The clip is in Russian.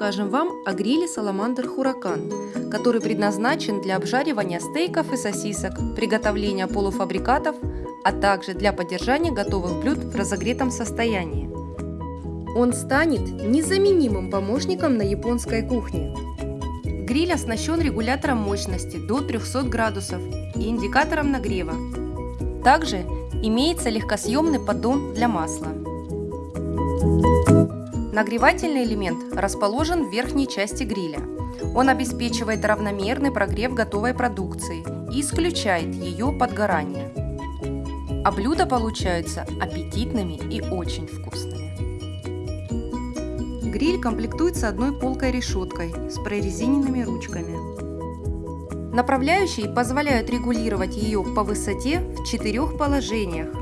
расскажем вам о гриле Salamander Huracan, который предназначен для обжаривания стейков и сосисок, приготовления полуфабрикатов, а также для поддержания готовых блюд в разогретом состоянии. Он станет незаменимым помощником на японской кухне. Гриль оснащен регулятором мощности до 300 градусов и индикатором нагрева. Также имеется легкосъемный поддон для масла. Нагревательный элемент расположен в верхней части гриля. Он обеспечивает равномерный прогрев готовой продукции и исключает ее подгорание. А блюда получаются аппетитными и очень вкусными. Гриль комплектуется одной полкой решеткой с прорезиненными ручками. Направляющие позволяют регулировать ее по высоте в четырех положениях